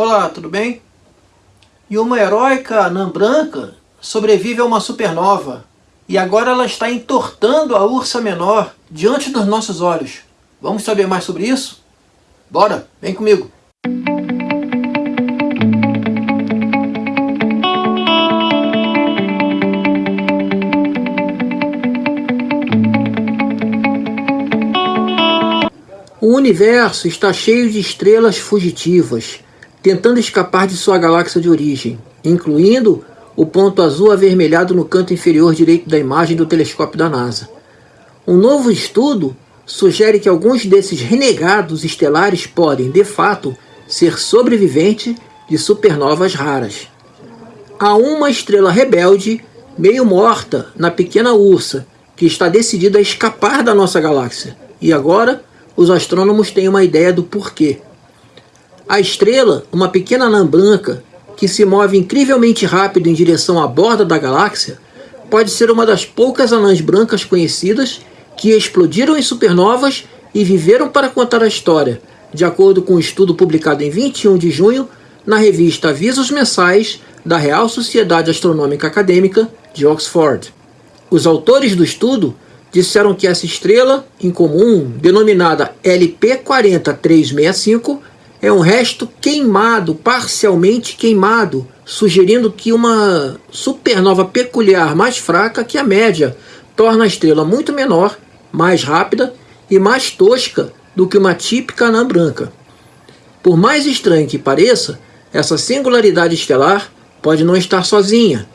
Olá, tudo bem? E uma heróica anã branca sobrevive a uma supernova e agora ela está entortando a ursa menor diante dos nossos olhos. Vamos saber mais sobre isso? Bora, vem comigo! O universo está cheio de estrelas fugitivas, tentando escapar de sua galáxia de origem, incluindo o ponto azul avermelhado no canto inferior direito da imagem do telescópio da NASA. Um novo estudo sugere que alguns desses renegados estelares podem, de fato, ser sobreviventes de supernovas raras. Há uma estrela rebelde, meio morta, na pequena ursa, que está decidida a escapar da nossa galáxia, e agora os astrônomos têm uma ideia do porquê. A estrela, uma pequena anã branca que se move incrivelmente rápido em direção à borda da galáxia, pode ser uma das poucas anãs brancas conhecidas que explodiram em supernovas e viveram para contar a história, de acordo com um estudo publicado em 21 de junho na revista Avisos Mensais da Real Sociedade Astronômica Acadêmica de Oxford. Os autores do estudo disseram que essa estrela em comum, denominada LP40365, é um resto queimado, parcialmente queimado, sugerindo que uma supernova peculiar mais fraca que a média torna a estrela muito menor, mais rápida e mais tosca do que uma típica anã branca. Por mais estranho que pareça, essa singularidade estelar pode não estar sozinha,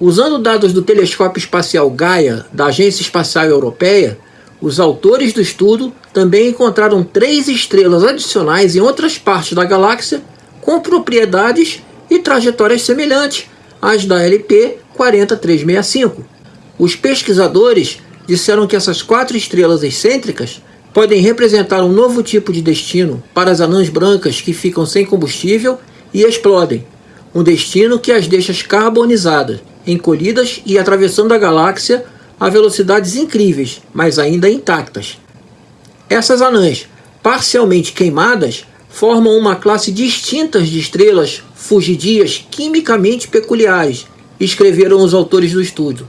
Usando dados do telescópio espacial Gaia da Agência Espacial Europeia, os autores do estudo também encontraram três estrelas adicionais em outras partes da galáxia com propriedades e trajetórias semelhantes às da LP 40365. Os pesquisadores disseram que essas quatro estrelas excêntricas podem representar um novo tipo de destino para as anãs brancas que ficam sem combustível e explodem, um destino que as deixa carbonizadas encolhidas e atravessando a galáxia a velocidades incríveis, mas ainda intactas. Essas anãs, parcialmente queimadas, formam uma classe distinta de estrelas fugidias quimicamente peculiares, escreveram os autores do estudo.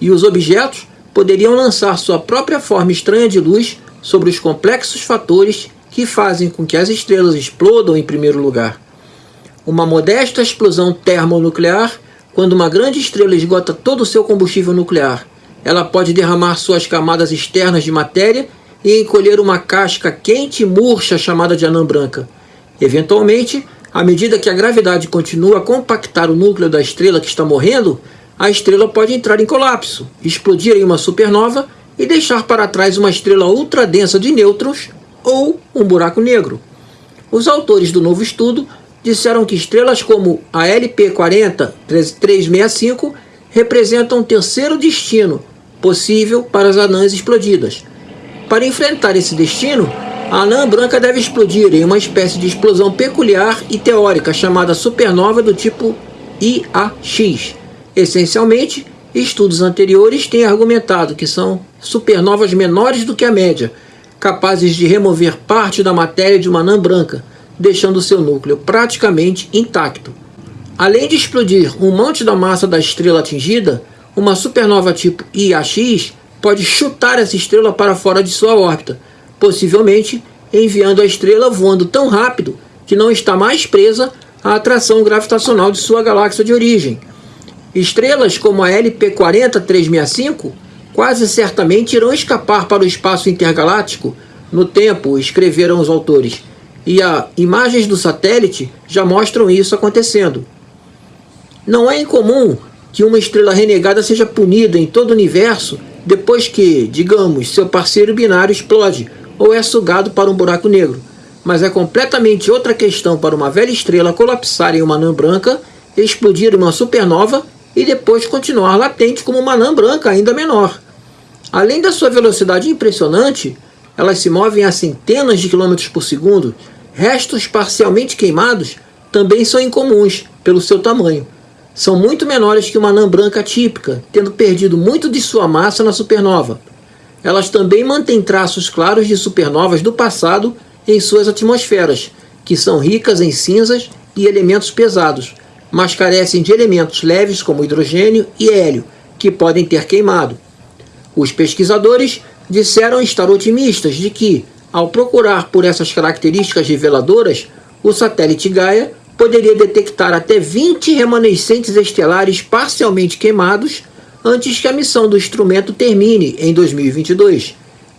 E os objetos poderiam lançar sua própria forma estranha de luz sobre os complexos fatores que fazem com que as estrelas explodam em primeiro lugar. Uma modesta explosão termonuclear quando uma grande estrela esgota todo o seu combustível nuclear, ela pode derramar suas camadas externas de matéria e encolher uma casca quente e murcha chamada de anã branca. Eventualmente, à medida que a gravidade continua a compactar o núcleo da estrela que está morrendo, a estrela pode entrar em colapso, explodir em uma supernova e deixar para trás uma estrela ultradensa de nêutrons ou um buraco negro. Os autores do novo estudo disseram que estrelas como a LP40 365 representam um terceiro destino possível para as anãs explodidas. Para enfrentar esse destino, a anã branca deve explodir em uma espécie de explosão peculiar e teórica chamada supernova do tipo IAX. Essencialmente, estudos anteriores têm argumentado que são supernovas menores do que a média, capazes de remover parte da matéria de uma anã branca, deixando seu núcleo praticamente intacto. Além de explodir um monte da massa da estrela atingida, uma supernova tipo IAX pode chutar essa estrela para fora de sua órbita, possivelmente enviando a estrela voando tão rápido que não está mais presa à atração gravitacional de sua galáxia de origem. Estrelas como a LP40 365 quase certamente irão escapar para o espaço intergaláctico no tempo, escreveram os autores, e as imagens do satélite já mostram isso acontecendo. Não é incomum que uma estrela renegada seja punida em todo o universo depois que, digamos, seu parceiro binário explode ou é sugado para um buraco negro. Mas é completamente outra questão para uma velha estrela colapsar em uma anã branca, explodir em uma supernova e depois continuar latente como uma anã branca ainda menor. Além da sua velocidade impressionante, elas se movem a centenas de quilômetros por segundo, restos parcialmente queimados também são incomuns pelo seu tamanho. São muito menores que uma anã branca típica, tendo perdido muito de sua massa na supernova. Elas também mantêm traços claros de supernovas do passado em suas atmosferas, que são ricas em cinzas e elementos pesados, mas carecem de elementos leves como hidrogênio e hélio, que podem ter queimado. Os pesquisadores disseram estar otimistas de que, ao procurar por essas características reveladoras, o satélite Gaia poderia detectar até 20 remanescentes estelares parcialmente queimados antes que a missão do instrumento termine em 2022.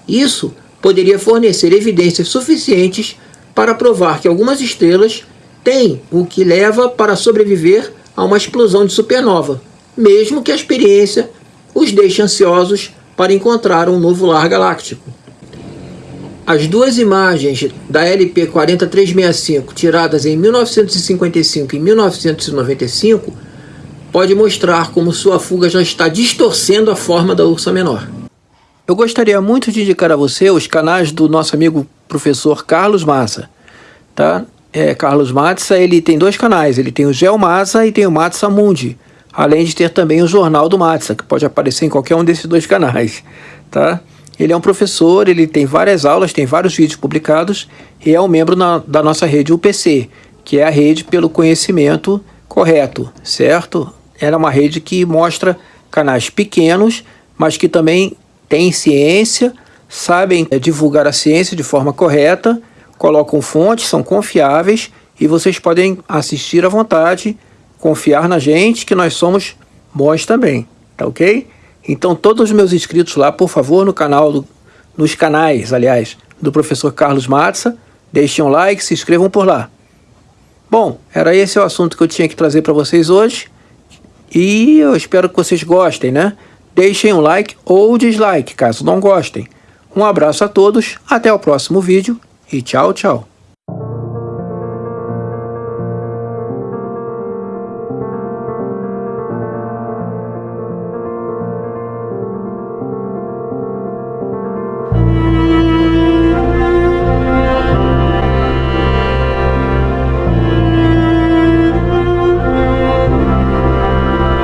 Isso poderia fornecer evidências suficientes para provar que algumas estrelas têm o que leva para sobreviver a uma explosão de supernova, mesmo que a experiência os deixe ansiosos para encontrar um novo lar galáctico. As duas imagens da LP 40365 tiradas em 1955 e 1995 pode mostrar como sua fuga já está distorcendo a forma da Ursa Menor. Eu gostaria muito de indicar a você os canais do nosso amigo professor Carlos Massa. Tá? É, Carlos Massa ele tem dois canais, ele tem o Geo Massa e tem o Matsa Mundi, além de ter também o Jornal do Matsa, que pode aparecer em qualquer um desses dois canais. Tá? Ele é um professor, ele tem várias aulas, tem vários vídeos publicados e é um membro na, da nossa rede UPC, que é a rede pelo conhecimento correto, certo? Era uma rede que mostra canais pequenos, mas que também têm ciência, sabem é, divulgar a ciência de forma correta, colocam fontes, são confiáveis e vocês podem assistir à vontade, confiar na gente que nós somos bons também, tá ok? Então todos os meus inscritos lá, por favor, no canal, do, nos canais, aliás, do professor Carlos Matza, deixem um like, se inscrevam por lá. Bom, era esse o assunto que eu tinha que trazer para vocês hoje. E eu espero que vocês gostem, né? Deixem um like ou dislike, caso não gostem. Um abraço a todos, até o próximo vídeo e tchau, tchau.